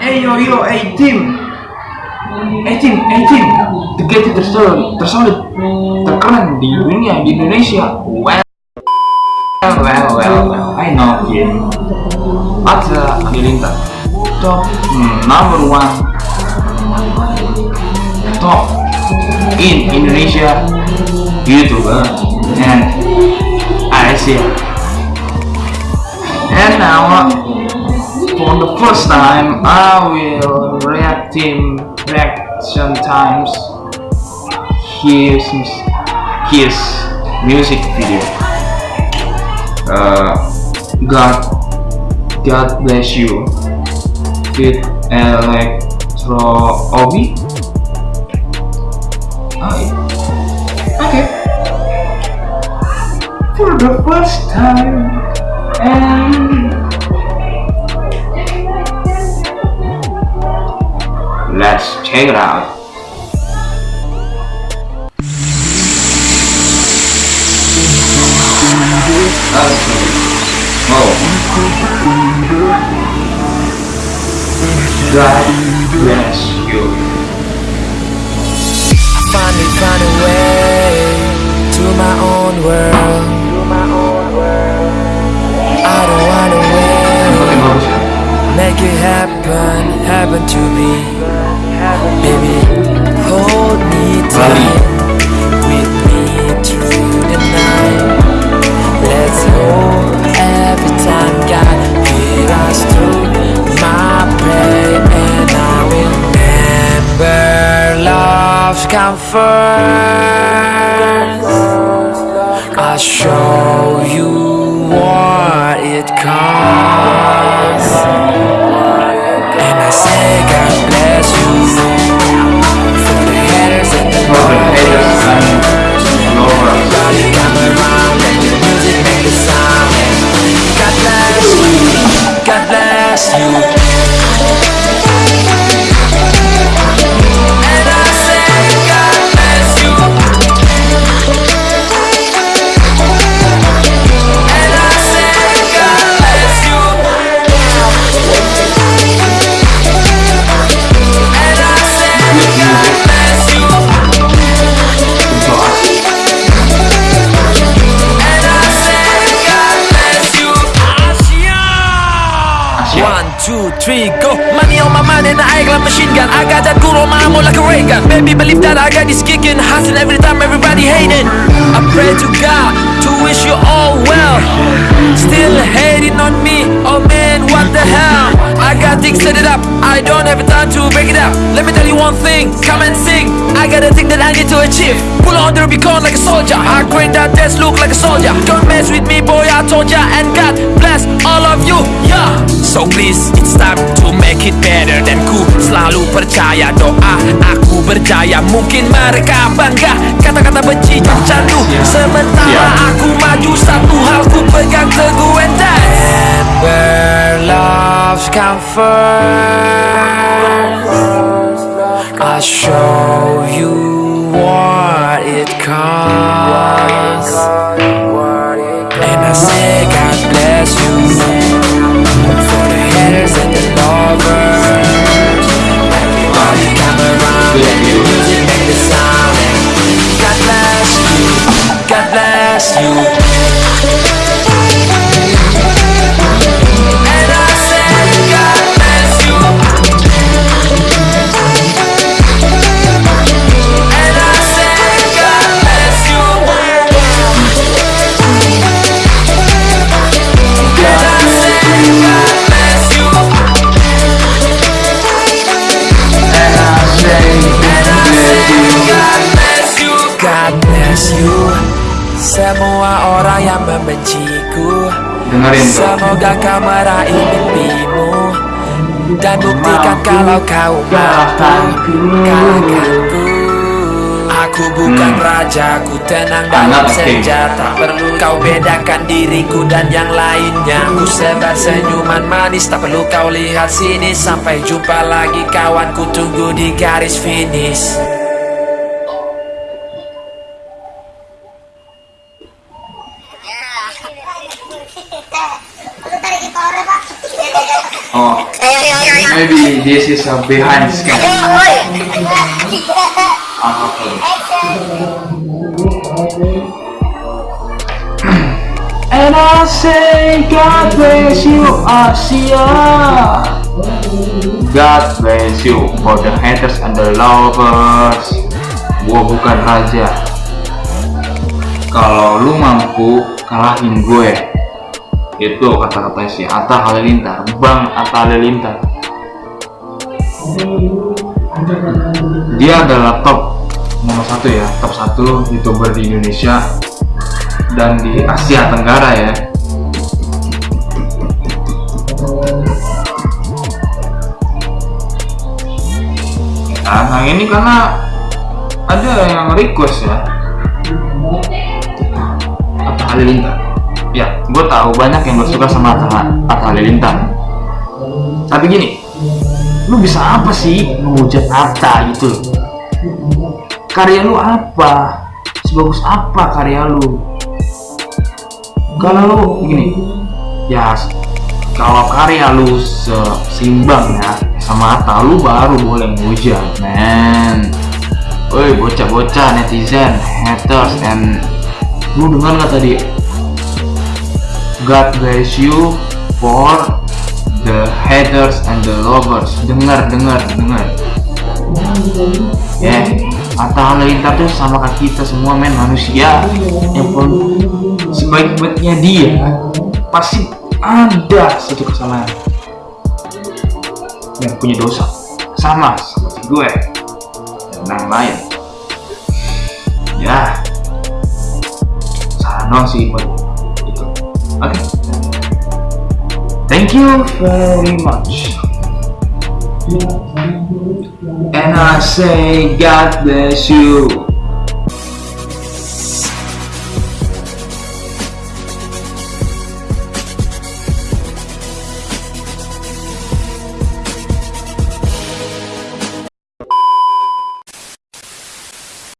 Hey yo yo, hey team, hey team, hey team, tiket tersolid, tersolid, terkeren di dunia di Indonesia. Well, well, well, well, I know him. Atta Halilintar, top number one, top in Indonesia YouTuber and Asia. Now, for the first time, I will react him reaction times his his music video. Uh, God, God bless you. With Electro Obi. Oh, yeah. Okay. For the first time, and it out. Okay. Oh. God bless you. finally find a way to my own world. Come first. I'll show you what it costs. Three, go. Money on my mind and I got machine gun. I got that good on my ammo like a ray gun. Baby, believe that I got this kicking. Hustling every time, everybody hating. I pray to God to wish you all well. Still hating on me. Oh man, what the hell? I got things set it up. I don't have time to break it up. Let me tell you one thing. Come and sing. I got a thing that I need to achieve. Pull on the Rubicon like a soldier. I grind that desk look like a soldier. Don't mess with me, boy. I told ya. And God bless all of you. Yeah. So please, it's time to make it better Dan ku selalu percaya doa Aku berjaya Mungkin mereka bangga Kata-kata benci dan candu Sementara Ya. aku maju Satu hal ku pegang teguh and that's Remember love's come first I'll show you what it costs Dengerin. Semoga kau meraih mimpimu Dan buktikan kalau kau mampu. Kalahkanku. Aku bukan raja, ku tenang dalam Anak king. senja Tak perlu kau bedakan diriku dan yang lainnya. Ku sebar senyuman manis, tak perlu kau lihat sini. Sampai jumpa lagi kawan, ku tunggu di garis finish Oh, maybe this is a behind scam. Ah, okay. And I say, God bless you, Asia. God bless you for the haters and the lovers. Gua bukan raja. Kalau lu mampu kalahin gue, itu kata-kata si Atta Halilintar, Bang Atta Halilintar. Dia adalah top nomor satu ya, top satu youtuber di Indonesia dan di Asia Tenggara ya. Nah, yang ini karena ada yang request ya. Atta Halilintar. Ya, gue tahu banyak yang gak suka sama Atta, Halilintar. Tapi gini, lu bisa apa sih menghujat Atta gitu? Karya lu apa? Sebagus apa karya lu? Kalau lu gini, ya kalau karya lu seimbang ya sama Atta, lu baru boleh menghujat, men. Woi bocah-bocah netizen, haters, and lu dengar nggak tadi? God bless you for the haters and the lovers. Dengar, dengar, dengar. Ya, yeah. Atta Halilintar tuh sama kayak kita semua men manusia yang pun sebaik-baiknya dia pasti ada satu kesalahan yang punya dosa sama seperti gue dan yang lain ya salah doang sih buat okay. thank you very much and I say God bless you